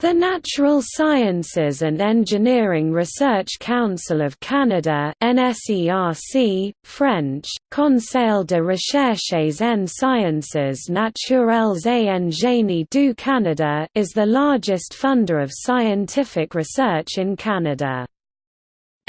The Natural Sciences and Engineering Research Council of Canada NSERC, French, Conseil de recherches en sciences naturelles et en génie du Canada is the largest funder of scientific research in Canada.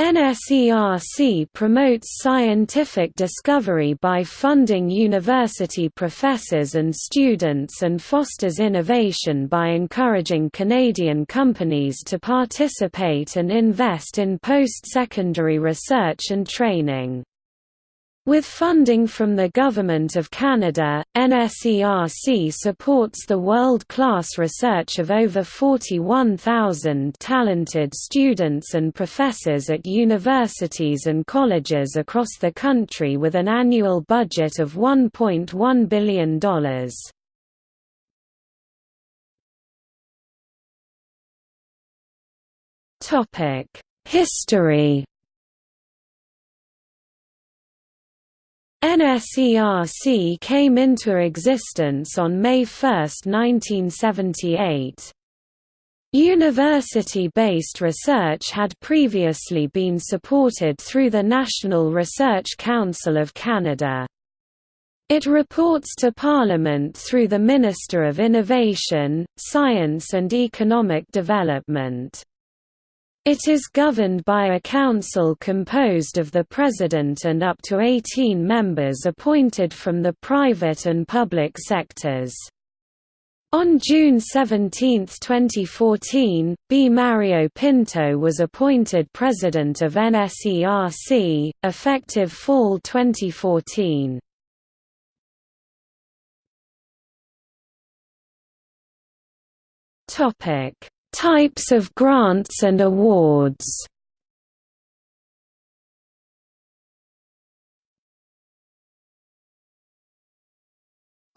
NSERC promotes scientific discovery by funding university professors and students and fosters innovation by encouraging Canadian companies to participate and invest in post-secondary research and training. With funding from the Government of Canada, NSERC supports the world-class research of over 41,000 talented students and professors at universities and colleges across the country with an annual budget of $1.1 billion. History NSERC came into existence on May 1, 1978. University-based research had previously been supported through the National Research Council of Canada. It reports to Parliament through the Minister of Innovation, Science and Economic Development. It is governed by a council composed of the president and up to 18 members appointed from the private and public sectors. On June 17, 2014, B. Mario Pinto was appointed president of NSERC, effective fall 2014. Topic Types of grants and awards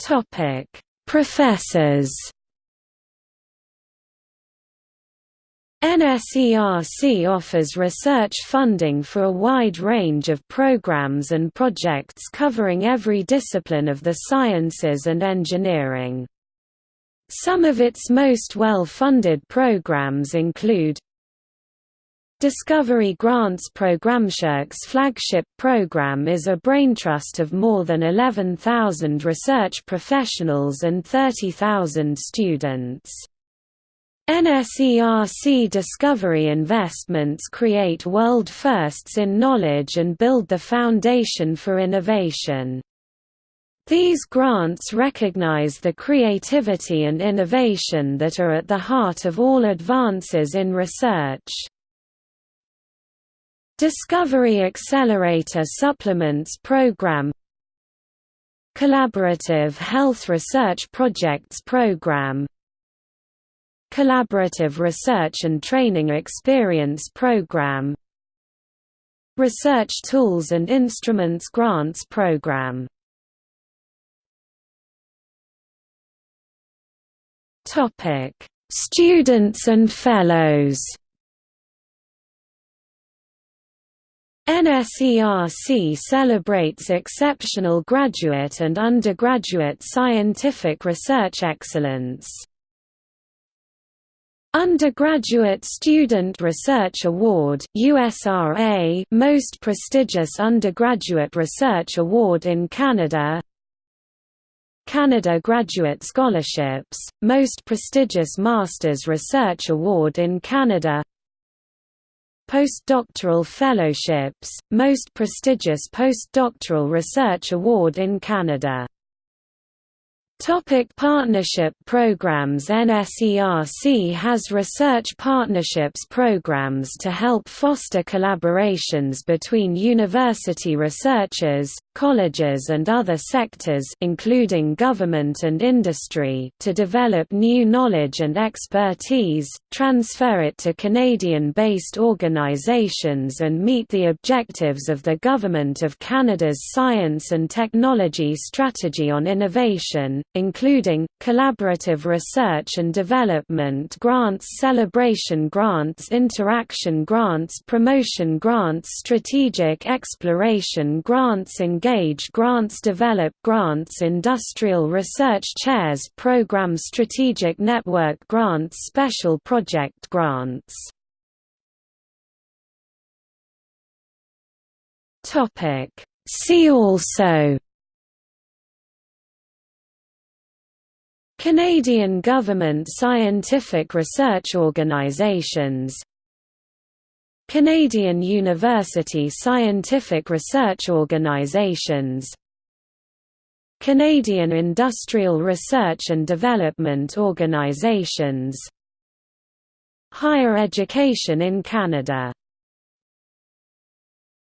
Topic: Professors. NSERC offers research funding for a wide range of programs and projects covering every discipline of the sciences and engineering. Some of its most well-funded programs include Discovery Grants Program NSERC's flagship program is a braintrust of more than 11,000 research professionals and 30,000 students. NSERC Discovery investments create world firsts in knowledge and build the foundation for innovation. These grants recognize the creativity and innovation that are at the heart of all advances in research. Discovery Accelerator Supplements Program Collaborative Health Research Projects Program Collaborative Research and Training Experience Program Research Tools and Instruments Grants Program Topic: Students and Fellows. NSERC celebrates exceptional graduate and undergraduate scientific research excellence. Undergraduate Student Research Award USRA, most prestigious undergraduate research award in Canada Canada Graduate Scholarships, most prestigious Masters Research Award in Canada. Postdoctoral Fellowships, most prestigious postdoctoral research award in Canada Topic partnership programs NSERC has research partnerships programs to help foster collaborations between university researchers, colleges and other sectors including government and industry to develop new knowledge and expertise, transfer it to Canadian-based organizations and meet the objectives of the Government of Canada's Science and Technology Strategy on Innovation, including, collaborative research and development grants celebration grants interaction grants promotion grants strategic exploration grants engage grants develop grants industrial research chairs program strategic network grants special project grants. See also Canadian Government Scientific Research Organizations. Canadian University Scientific Research Organizations. Canadian Industrial Research and Development Organizations. Higher education in Canada